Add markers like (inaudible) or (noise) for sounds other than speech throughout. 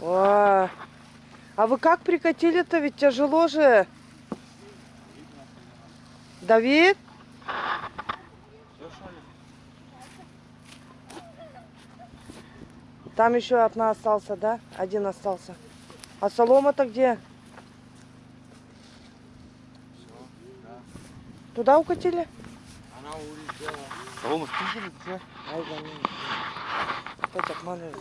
О, а вы как прикатили-то? Ведь тяжело же. Давид? Там еще одна остался, да? Один остался. А солома-то где? Туда укатили? Она улетела. Солому спиздили? Ай, да ну. Опять обманывают.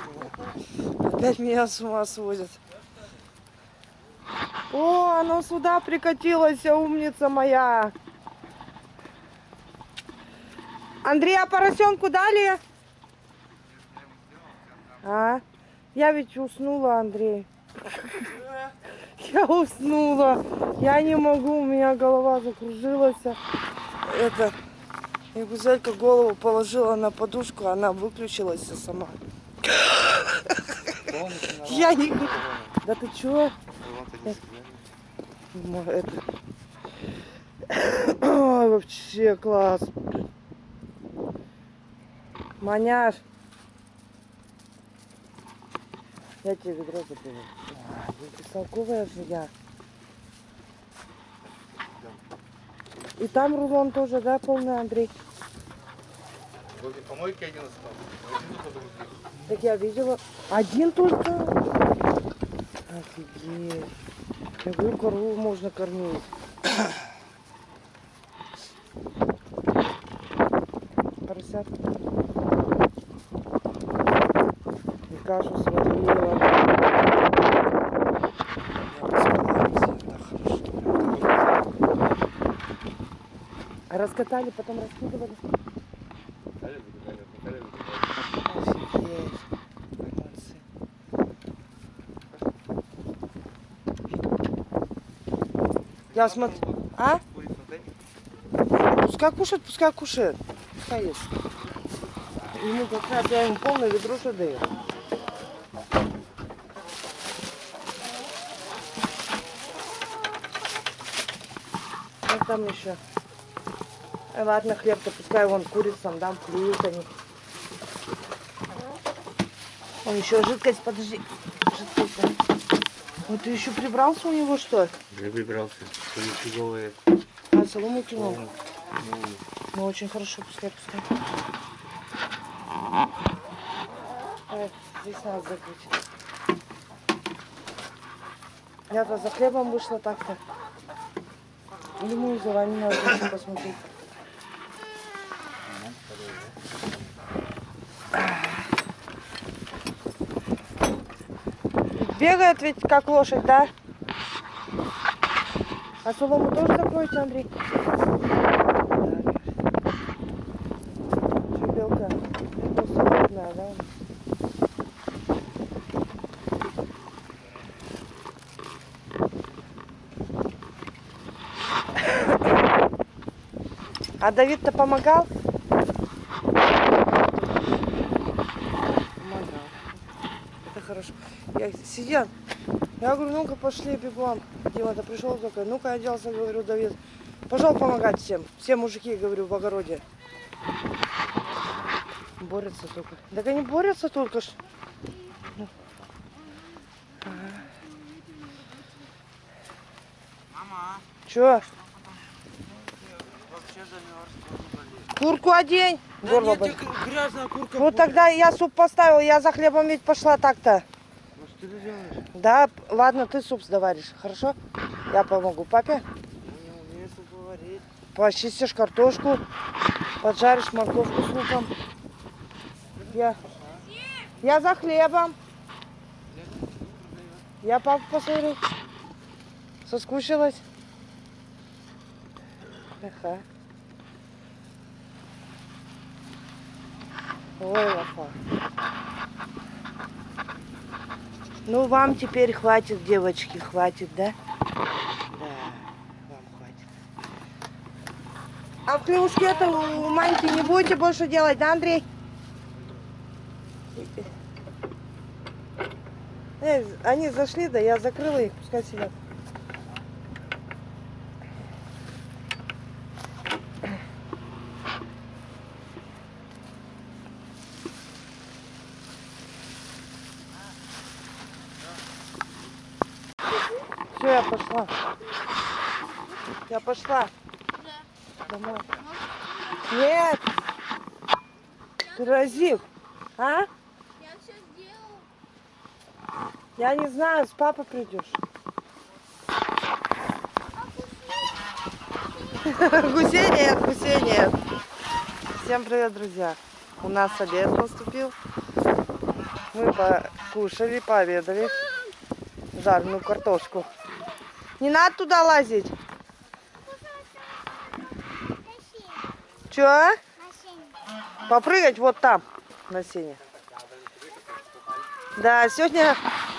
Опять меня с ума сводят. О, оно сюда прикатилось, умница моя. Андрей, а поросенку дали? А? Я ведь уснула, Андрей. (laughs) Я уснула. Я не могу, у меня голова закружилась. Это... И Гузелька голову положила на подушку, она выключилась сама. Я не... Да ты чё? Это... Ой, вообще класс. Маняш. Я тебе ведро забыла. А, Бестолковая же я. И там рулон тоже, да, полный, Андрей? Возле помойки один остался. Так я видела. Один только. Офигеть. Какую корову можно кормить? Поросят. И кашу сварила. Раскатали, потом раскидывали. Я смотрю. А? Пускай кушает, пускай кушает. Пускай ест. Ему как раз я ему полное ведро что даю. Как там еще? Э, ладно, хлеб-то пускай вон курицам дам, клюют они. Он еще жидкость, подожди. Жидкость. да. Вот ты еще прибрался у него, что ли? Я выбрался. Что нифиговое. А, солому кинул. Ну, Ну, очень хорошо, пускай, пускай. Ой, здесь надо закрыть. Я-то за хлебом вышла так-то. Ему за вами надо посмотреть. Бегает ведь как лошадь, да? А солому тоже закроете, Андрей? Что, белка? Это свободная, да? А Давид-то помогал? Помогал. Это хорошо. Я сидел. Я говорю, ну-ка пошли бегом. Дима-то пришел только, ну-ка оделся, говорю, Давид. Пошел помогать всем. Все мужики, говорю, в огороде. Борются только. Так они борются только ж. Ага. Мама, замерз. Курку одень. Горло нет, грязная курка. Ну тогда я суп поставил, я за хлебом ведь пошла так-то. Делаешь? Да, ладно, ты суп заваришь, хорошо? Я помогу папе. Не умею суп варить. Почистишь картошку, поджаришь морковку с луком. Я, я за хлебом. Я папу посмотрю. Соскучилась. Ага. Ой, лафа. Ну, вам теперь хватит, девочки, хватит, да? Да, вам хватит. А в клюшке-то у Маньки не будете больше делать, да, Андрей? Э, они зашли, да, я закрыла их, пускай сидят. Все, я пошла. Я пошла. Домой. Нет. Разив. А? Я все сделал. Я не знаю, с папой придешь. (laughs) Гусей нет, гусей нет. Всем привет, друзья. У нас обед наступил. Мы покушали, пообедали. Жареную картошку. Не надо туда лазить. Чё? Попрыгать вот там, на сене. Да, сегодня,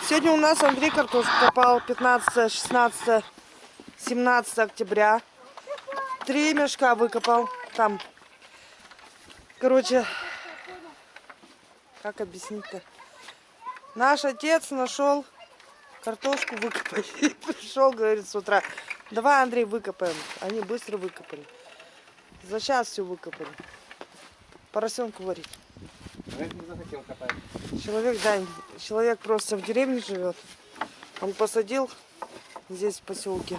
сегодня у нас Андрей картошку копал 15, 16, 17 октября. Три мешка выкопал там. Короче, как объяснить-то? Наш отец нашел картошку выкопать. И (laughs) пришел, говорит, с утра. Давай, Андрей, выкопаем. Они быстро выкопали. За час все выкопали. Поросенку варить. Я не захотел копать. Человек, да, человек просто в деревне живет. Он посадил здесь в поселке.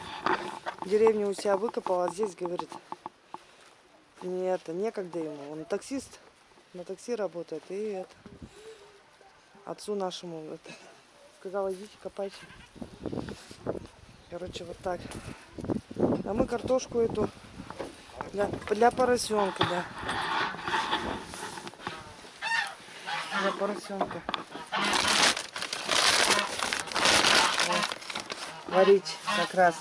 В деревне у себя выкопал, а здесь, говорит, не это, некогда ему. Он таксист, на такси работает. И это, отцу нашему это, сказал, идите копайте. Короче, вот так. А мы картошку эту для, для поросенка, да. Для поросенка. Варить как раз.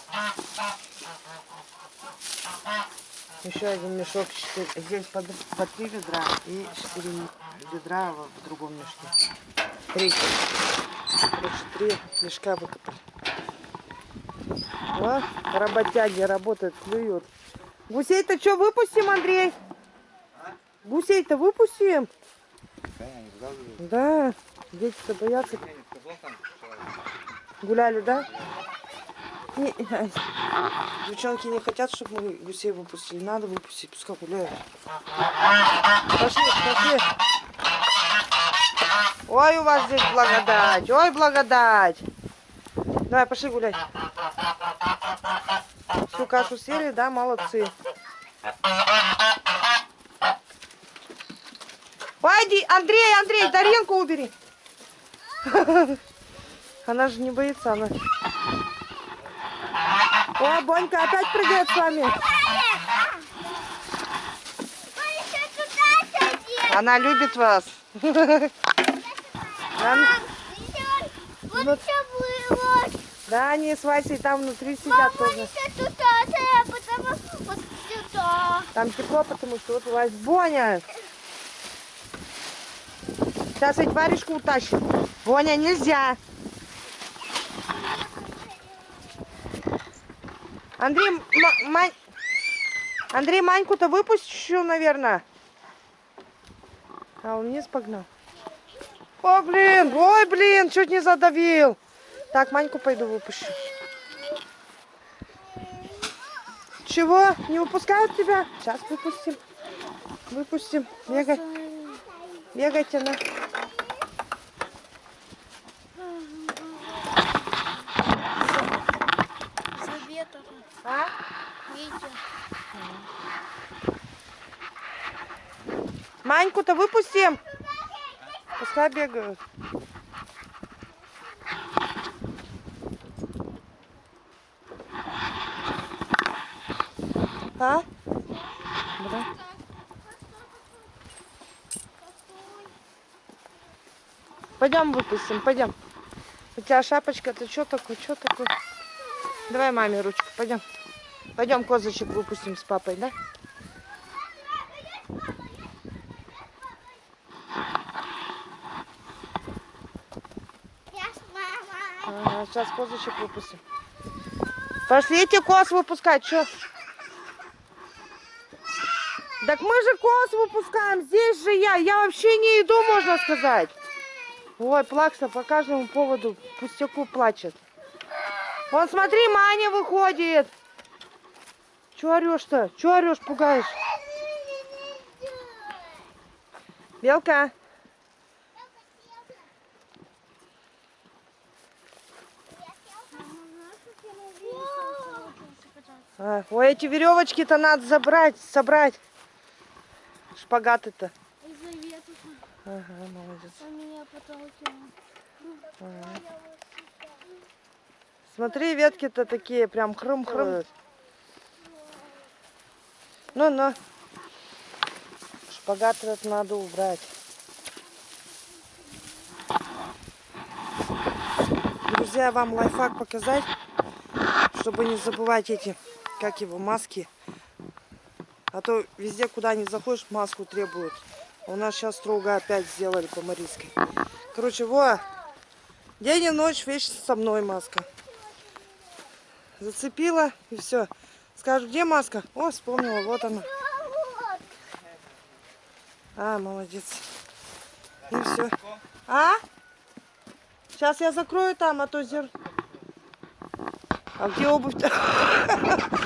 Еще один мешок. Здесь по, три ведра и четыре ведра в другом мешке. Три. Короче, три мешка выкопали. О, работяги работают, клюют. Гусей-то что, выпустим, Андрей? Гусей-то выпустим? Да, не вылазываю. Да, дети-то боятся. Не что- Гуляли, да? Не, девчонки не хотят, чтобы мы гусей выпустили. Надо выпустить, пускай гуляют. Пошли, пошли. Ой, у вас здесь благодать. Ой, благодать. Давай, пошли гулять. Всю кашу съели, да, молодцы. Пойди, Андрей, Андрей, Даренку убери. (laughs) Она же не боится, она. О, Бонька опять прыгает с вами. Она любит вас. (laughs) Вот было. Да, они с Васей там внутри сидят тоже. Еще туда, потому вот сюда. Там тепло, потому что вот у вас Боня. Сейчас ведь варежку утащит. Боня, нельзя. Андрей, Мань... Андрей, Маньку-то выпустил, наверное. А он вниз погнал. О, блин, ой, блин, чуть не задавил. Так, Маньку пойду выпущу. Чего? Не выпускают тебя? Сейчас выпустим. Выпустим. Бегай. Бегайте на. А? Маньку-то выпустим. Пускай бегают. А? Да. Пойдем выпустим, пойдем. У тебя шапочка, ты что такое, что такое? Давай маме ручку, пойдем. Пойдем козочек выпустим с папой, да? Ага, сейчас козочек выпустим. Пошлите коз выпускать, что? Так мы же коз выпускаем, здесь же я. Я вообще не иду, можно сказать. Ой, плакса по каждому поводу пустяку плачет. Вон, смотри, Маня выходит. Че орешь-то? Че орешь, пугаешь? Белка. А, ой, эти веревочки-то надо забрать, собрать. Из-за веток. Ага, молодец. Потолки. Смотри, ветки-то такие прям хрум-хрум. Ну-ну. Шпагат этот надо убрать. Друзья, вам лайфхак показать, чтобы не забывать эти, как его, маски. А то везде, куда не заходишь, маску требуют. У нас сейчас строго опять сделали по Марийской. Короче, во, день и ночь вечно со мной маска. Зацепила и все. Скажу, где маска? О, вспомнила, вот она. А, молодец. И все. А? Сейчас я закрою там, а то зер... А где обувь? (laughs)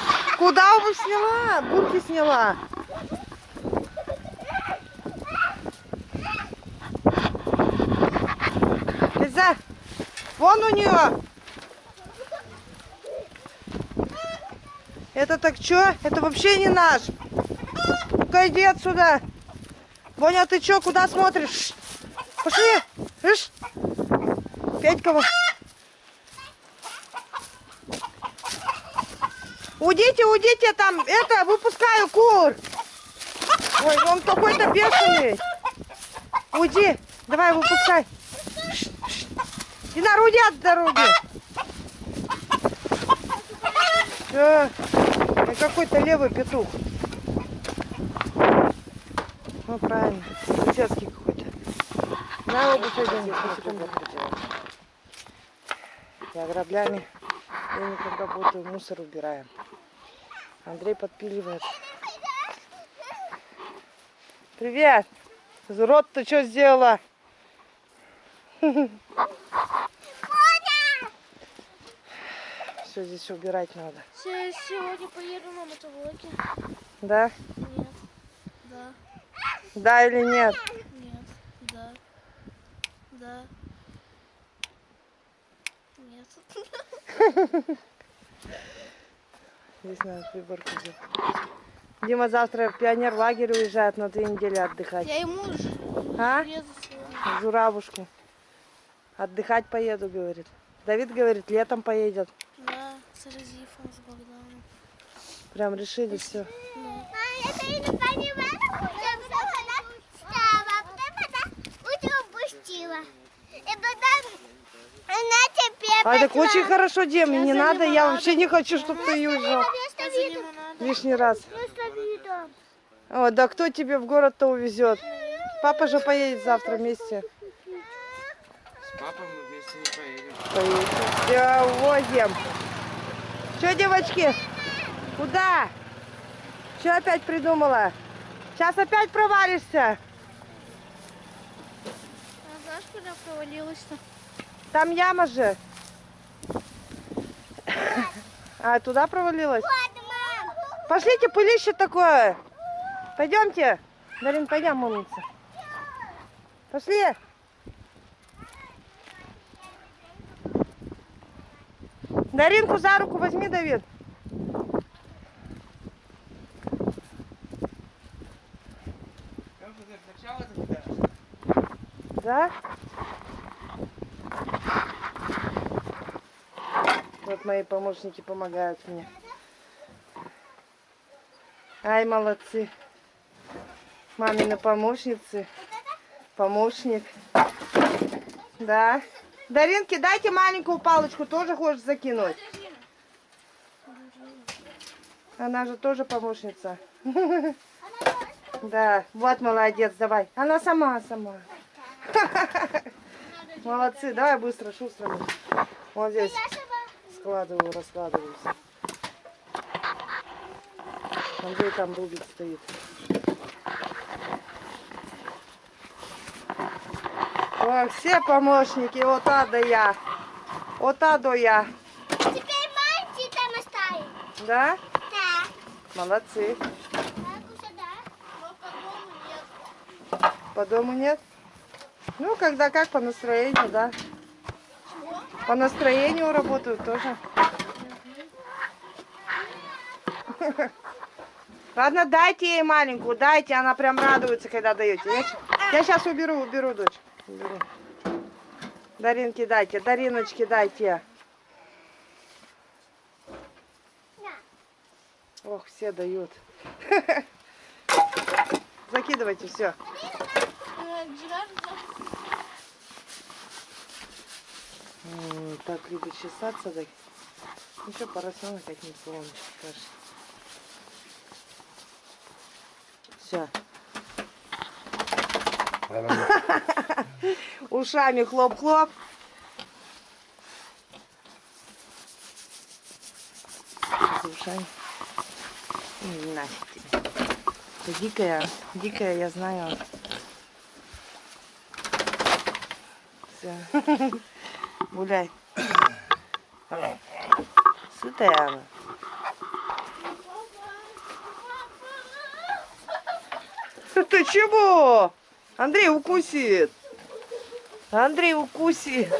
Куда обувь сняла? Бурки сняла. Лиза, вон у нее. Это так что? Это вообще не наш. Ну-ка иди отсюда. Боня, ты что, куда смотришь? Пошли. Петькова. Уйдите, уйдите, там, это, выпускаю кур. Ой, он какой-то бешеный. Уйди, давай, выпускай. Ш, ш. Динар, от дороги. Всё. Я какой-то левый петух. Ну, правильно. Соседский какой-то. На обувь одень. Я граблями денег работаю, мусор убираем. Андрей подпиливает. Привет! Рот ты что сделала? Все здесь убирать надо. Се- Сегодня поеду на мотоблоке. Да? Нет. Да. Да или нет? Нет. Да. Да. Нет. (laughs) Здесь надо приборку сделать. Дима завтра в пионер лагерь уезжает на две недели отдыхать. Я ему уже А? Журавушку. Отдыхать поеду, говорит. Давид говорит, летом поедет. Да, с Разифом, с Богданом. Прям решили все. Да. Это я не понимаю, куда она встала, потом она упустила. И потом она теперь А так очень хорошо, мне не надо, я вообще не хочу, чтобы ты уезжал лишний раз. О, да кто тебе в город-то увезет? Папа же поедет завтра вместе. С папой мы вместе не поедем. Поедем. Все, возим. Че, девочки? Куда? Что опять придумала? Сейчас опять провалишься. А знаешь, куда провалилась-то? Там яма же. А, туда провалилась? Вот. Пошлите, пылище такое. Пойдемте. Дарин, пойдем умница. Пошли. Даринку за руку возьми, Давид. Да? Мои помощники помогают мне. Ай, молодцы. Мамины помощницы. Помощник. Да. Даринке, дайте маленькую палочку, тоже хочешь закинуть? Она же тоже помощница. Да, вот молодец, давай. Она сама, сама. (laughs) Молодцы, давай быстро, шустро. Вот здесь складываю, раскладываю. всё. Андрей там рубит стоит. О, все помощники, вот да я. Вот да я. Теперь мальчик там оставим. Да? Да. Молодцы. По дому нет? Ну, когда как, по настроению, да. По настроению работают тоже. Ладно, дайте ей маленькую, дайте, она прям радуется, когда даете. Я, сейчас уберу, уберу, дочь. Уберу. Даринки дайте, Дариночки дайте. Ох, все дают. (laughs) Закидывайте все. Так любит чесаться, так. Ну что, поросенок как не солнышко, кажется. Все. (laughs) Ушами хлоп-хлоп. Ушами. М, Нафиг дикая, дикая, я знаю. Все. (laughs) Гуляй. Сытая она. (laughs) Ты чего? Андрей укусит. Андрей укусит.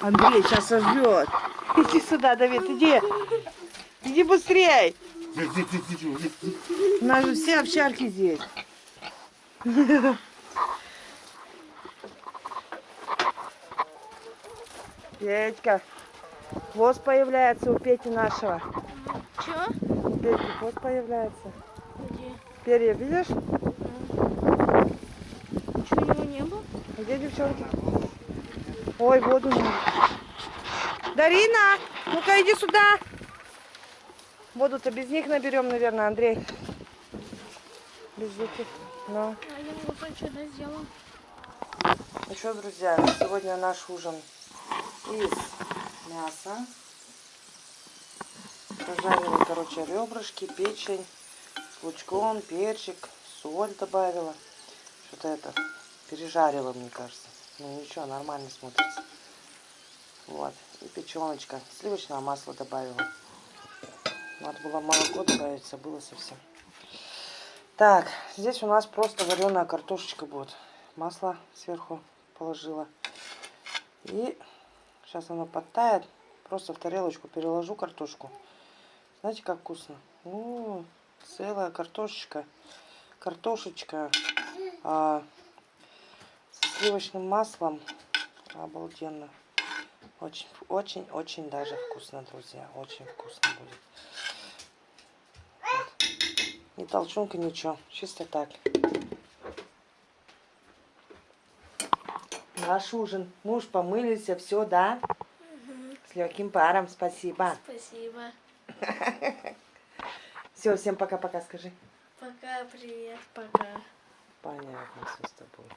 Андрей сейчас сожрет. (laughs) Иди сюда, Давид, иди. Иди быстрей. У нас же все овчарки здесь. (laughs) Петька. Хвост появляется у Пети нашего. Чего? У Пети хвост появляется. Где? Перья, видишь? Чего у него не было? Где девчонки? Ой, воду надо. Дарина, ну-ка иди сюда. Воду-то без них наберем, наверное, Андрей. Без этих. Ну. А я вот что-то сделал. Ну что, друзья, сегодня наш ужин из мяса. Пожарила, короче, ребрышки, печень с лучком, перчик, соль добавила. Что-то это пережарила, мне кажется. Ну ничего, нормально смотрится. Вот. И печеночка. Сливочное масло добавила. Надо было молоко добавить, забыла совсем. Так, здесь у нас просто вареная картошечка будет. Масло сверху положила. И сейчас оно подтает. Просто в тарелочку переложу картошку. Знаете, как вкусно? Ну, целая картошечка. Картошечка а, с сливочным маслом. Обалденно. Очень, очень, очень даже вкусно, друзья. Очень вкусно будет. Вот. Ни толчунка, ничего. Чисто так. Наш ужин. Муж помылился, все, да? С легким паром, спасибо. Спасибо. (laughs) Все, всем пока-пока скажи. Пока, привет, пока. Понятно все с тобой.